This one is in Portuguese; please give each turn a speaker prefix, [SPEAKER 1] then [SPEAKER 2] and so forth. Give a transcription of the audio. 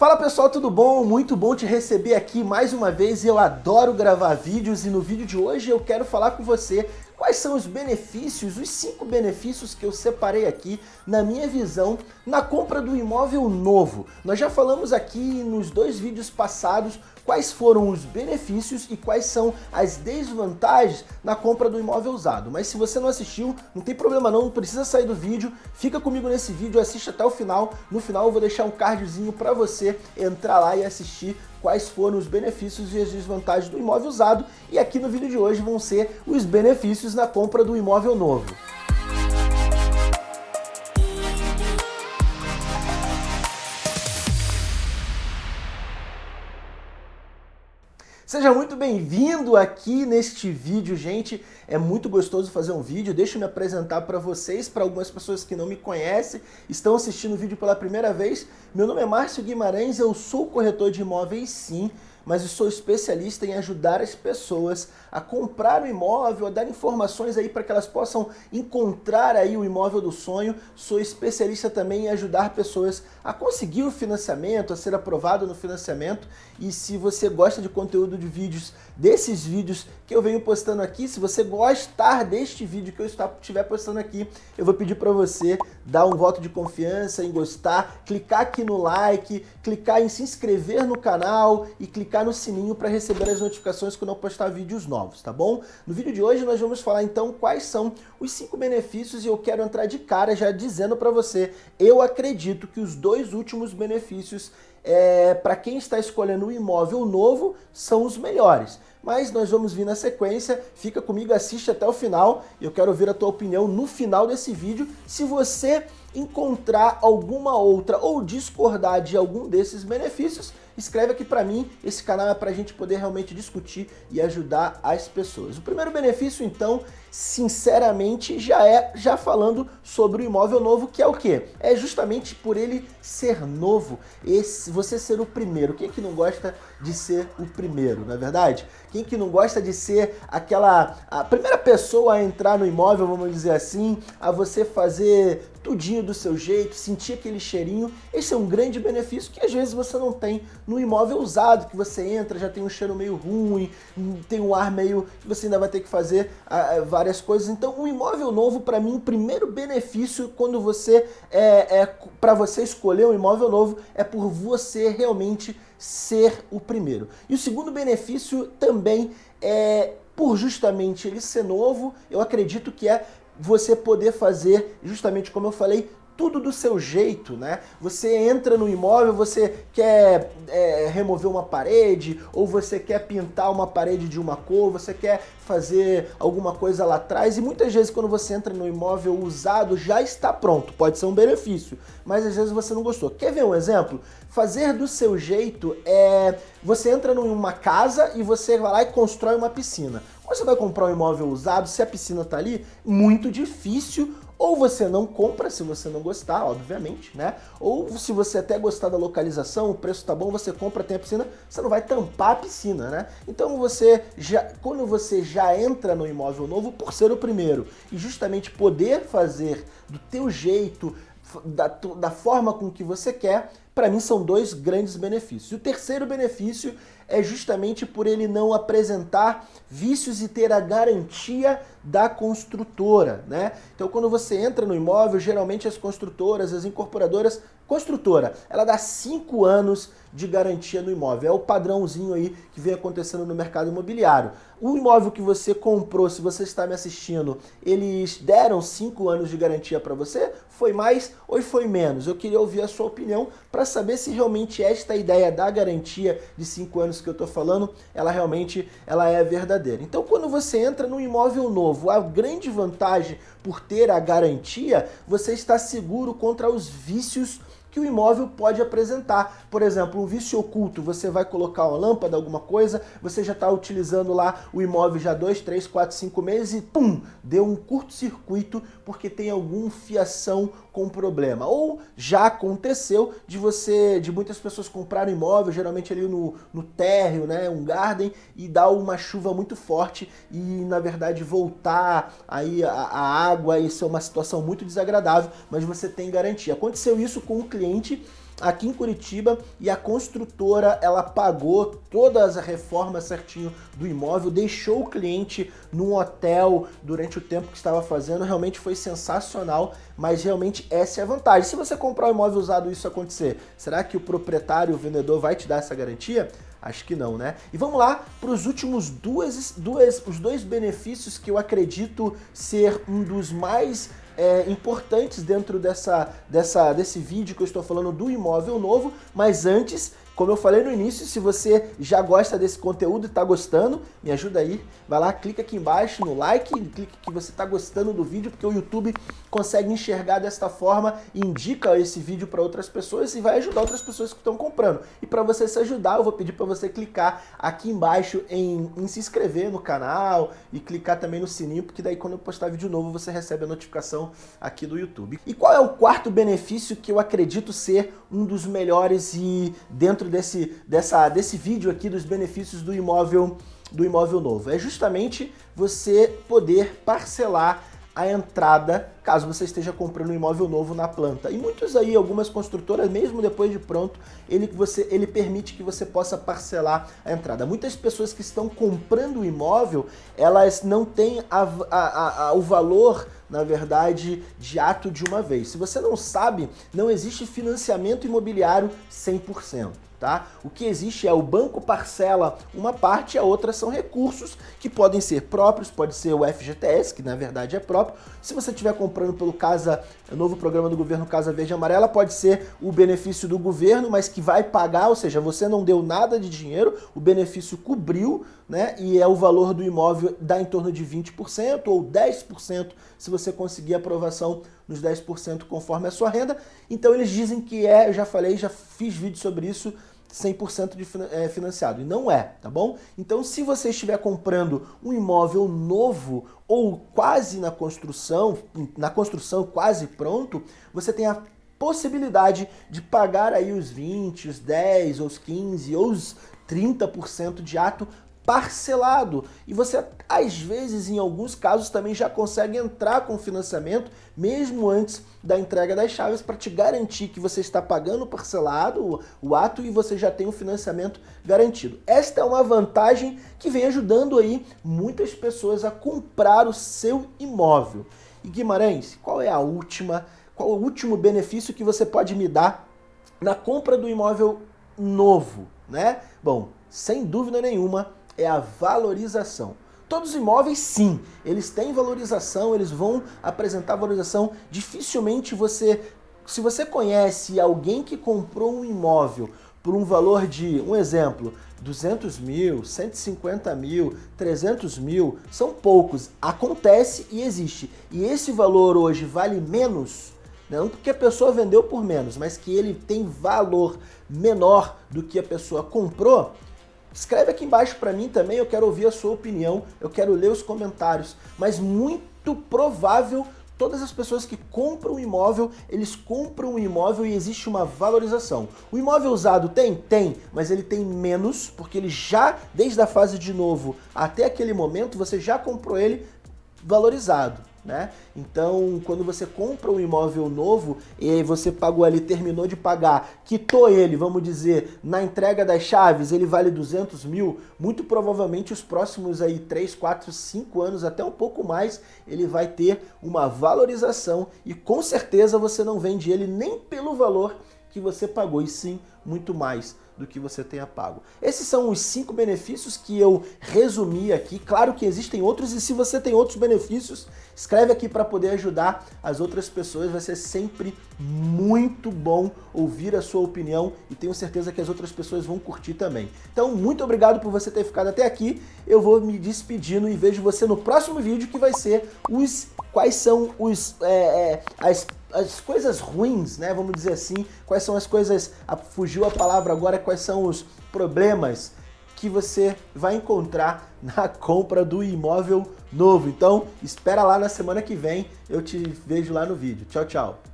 [SPEAKER 1] Fala pessoal, tudo bom? Muito bom te receber aqui mais uma vez. Eu adoro gravar vídeos e no vídeo de hoje eu quero falar com você quais são os benefícios, os cinco benefícios que eu separei aqui na minha visão na compra do imóvel novo. Nós já falamos aqui nos dois vídeos passados quais foram os benefícios e quais são as desvantagens na compra do imóvel usado. Mas se você não assistiu, não tem problema não, não precisa sair do vídeo, fica comigo nesse vídeo, assiste até o final. No final eu vou deixar um cardzinho para você entrar lá e assistir quais foram os benefícios e as desvantagens do imóvel usado e aqui no vídeo de hoje vão ser os benefícios na compra do imóvel novo. Seja muito bem-vindo aqui neste vídeo, gente. É muito gostoso fazer um vídeo. Deixa eu me apresentar para vocês, para algumas pessoas que não me conhecem, estão assistindo o vídeo pela primeira vez. Meu nome é Márcio Guimarães, eu sou corretor de imóveis sim, mas eu sou especialista em ajudar as pessoas a comprar o imóvel, a dar informações aí para que elas possam encontrar aí o imóvel do sonho. Sou especialista também em ajudar pessoas a conseguir o financiamento, a ser aprovado no financiamento. E se você gosta de conteúdo de vídeos, desses vídeos que eu venho postando aqui, se você gostar deste vídeo que eu estiver postando aqui, eu vou pedir para você dar um voto de confiança em gostar, clicar aqui no like, clicar em se inscrever no canal e clicar no sininho para receber as notificações quando eu postar vídeos novos, tá bom? No vídeo de hoje nós vamos falar então quais são os cinco benefícios e eu quero entrar de cara já dizendo para você, eu acredito que os dois últimos benefícios é, para quem está escolhendo um imóvel novo são os melhores. Mas nós vamos vir na sequência, fica comigo, assiste até o final. Eu quero ouvir a tua opinião no final desse vídeo. Se você encontrar alguma outra ou discordar de algum desses benefícios, escreve aqui para mim, esse canal é para a gente poder realmente discutir e ajudar as pessoas. O primeiro benefício, então, sinceramente, já é já falando sobre o imóvel novo, que é o quê? É justamente por ele ser novo, esse, você ser o primeiro. Quem é que não gosta de ser o primeiro, não é verdade? Quem que não gosta de ser aquela a primeira pessoa a entrar no imóvel, vamos dizer assim, a você fazer tudinho do seu jeito, sentir aquele cheirinho, esse é um grande benefício que às vezes você não tem no imóvel usado, que você entra, já tem um cheiro meio ruim, tem um ar meio que você ainda vai ter que fazer uh, várias coisas. Então, um imóvel novo, para mim, o primeiro benefício quando você é, é para você escolher um imóvel novo é por você realmente ser o primeiro. E o segundo benefício também é por justamente ele ser novo, eu acredito que é você poder fazer, justamente como eu falei, tudo do seu jeito, né? Você entra no imóvel, você quer é, remover uma parede, ou você quer pintar uma parede de uma cor, você quer fazer alguma coisa lá atrás, e muitas vezes quando você entra no imóvel usado, já está pronto, pode ser um benefício, mas às vezes você não gostou. Quer ver um exemplo? Fazer do seu jeito é... Você entra numa casa e você vai lá e constrói uma piscina. Quando você vai comprar um imóvel usado, se a piscina está ali, muito difícil ou você não compra se você não gostar, obviamente, né? Ou se você até gostar da localização, o preço tá bom, você compra, tem a piscina, você não vai tampar a piscina, né? Então você já, quando você já entra no imóvel novo, por ser o primeiro, e justamente poder fazer do teu jeito, da, da forma com que você quer, para mim são dois grandes benefícios. O terceiro benefício é justamente por ele não apresentar vícios e ter a garantia da construtora, né? Então quando você entra no imóvel, geralmente as construtoras, as incorporadoras, construtora, ela dá 5 anos de garantia no imóvel. É o padrãozinho aí que vem acontecendo no mercado imobiliário. O imóvel que você comprou, se você está me assistindo, eles deram 5 anos de garantia para você? Foi mais ou foi menos? Eu queria ouvir a sua opinião para saber se realmente esta ideia da garantia de 5 anos que eu estou falando, ela realmente ela é verdadeira. Então quando você entra no imóvel novo, a grande vantagem por ter a garantia, você está seguro contra os vícios que o imóvel pode apresentar. Por exemplo, um vício oculto, você vai colocar uma lâmpada, alguma coisa, você já está utilizando lá o imóvel já 2, 3, 4, 5 meses e pum, deu um curto-circuito porque tem algum fiação com problema. Ou já aconteceu de você, de muitas pessoas comprarem imóvel, geralmente ali no, no térreo, né, um garden, e dar uma chuva muito forte e na verdade voltar aí a, a água, isso é uma situação muito desagradável, mas você tem garantia. Aconteceu isso com um cliente cliente aqui em Curitiba e a construtora ela pagou todas as reformas certinho do imóvel, deixou o cliente num hotel durante o tempo que estava fazendo, realmente foi sensacional, mas realmente essa é a vantagem. Se você comprar um imóvel usado isso acontecer, será que o proprietário, o vendedor vai te dar essa garantia? Acho que não, né? E vamos lá para os últimos duas, duas, os dois benefícios que eu acredito ser um dos mais é, importantes dentro dessa, dessa, desse vídeo que eu estou falando do imóvel novo, mas antes como eu falei no início, se você já gosta desse conteúdo e está gostando, me ajuda aí. Vai lá, clica aqui embaixo no like, clica que você está gostando do vídeo, porque o YouTube consegue enxergar desta forma, indica esse vídeo para outras pessoas e vai ajudar outras pessoas que estão comprando. E para você se ajudar, eu vou pedir para você clicar aqui embaixo em, em se inscrever no canal e clicar também no sininho, porque daí quando eu postar vídeo novo você recebe a notificação aqui do YouTube. E qual é o quarto benefício que eu acredito ser um dos melhores e dentro desse, dessa, desse vídeo aqui dos benefícios do imóvel, do imóvel novo. É justamente você poder parcelar a entrada caso você esteja comprando um imóvel novo na planta. E muitos aí, algumas construtoras, mesmo depois de pronto, ele, você, ele permite que você possa parcelar a entrada. Muitas pessoas que estão comprando o imóvel, elas não têm a, a, a, o valor na verdade, de ato de uma vez. Se você não sabe, não existe financiamento imobiliário 100% tá? O que existe é o banco parcela uma parte e a outra são recursos que podem ser próprios, pode ser o FGTS, que na verdade é próprio. Se você estiver comprando pelo Casa, o novo programa do governo Casa Verde Amarela, pode ser o benefício do governo, mas que vai pagar, ou seja, você não deu nada de dinheiro, o benefício cobriu, né? E é o valor do imóvel dá em torno de 20% ou 10% se você conseguir aprovação nos 10% conforme a sua renda. Então eles dizem que é, eu já falei, já fiz vídeo sobre isso, 100% de é, financiado. E não é, tá bom? Então, se você estiver comprando um imóvel novo ou quase na construção, na construção quase pronto, você tem a possibilidade de pagar aí os 20, os 10, os 15 ou os 30% de ato parcelado. E você, às vezes, em alguns casos, também já consegue entrar com financiamento, mesmo antes da entrega das chaves, para te garantir que você está pagando parcelado o, ato e você já tem o financiamento garantido. Esta é uma vantagem que vem ajudando aí muitas pessoas a comprar o seu imóvel. E Guimarães, qual é a última, qual é o último benefício que você pode me dar na compra do imóvel novo, né? Bom, sem dúvida nenhuma, é a valorização. Todos os imóveis, sim, eles têm valorização, eles vão apresentar valorização. Dificilmente você, se você conhece alguém que comprou um imóvel por um valor de, um exemplo, 200 mil, 150 mil, 300 mil, são poucos. Acontece e existe. E esse valor hoje vale menos, não porque a pessoa vendeu por menos, mas que ele tem valor menor do que a pessoa comprou, Escreve aqui embaixo para mim também, eu quero ouvir a sua opinião, eu quero ler os comentários, mas muito provável todas as pessoas que compram um imóvel, eles compram um imóvel e existe uma valorização. O imóvel usado tem? Tem, mas ele tem menos, porque ele já, desde a fase de novo até aquele momento, você já comprou ele valorizado né? Então, quando você compra um imóvel novo e você pagou ali, terminou de pagar, quitou ele, vamos dizer, na entrega das chaves, ele vale 200 mil, muito provavelmente os próximos aí 3, 4, 5 anos, até um pouco mais, ele vai ter uma valorização e com certeza você não vende ele nem pelo valor que você pagou, e sim muito mais do que você tenha pago. Esses são os cinco benefícios que eu resumi aqui. Claro que existem outros e se você tem outros benefícios, escreve aqui para poder ajudar as outras pessoas. Vai ser sempre muito bom ouvir a sua opinião e tenho certeza que as outras pessoas vão curtir também. Então, muito obrigado por você ter ficado até aqui. Eu vou me despedindo e vejo você no próximo vídeo que vai ser os quais são os, é, é, as as coisas ruins, né? Vamos dizer assim, quais são as coisas, a, fugiu a palavra agora, quais são os problemas que você vai encontrar na compra do imóvel novo. Então, espera lá na semana que vem, eu te vejo lá no vídeo. Tchau, tchau.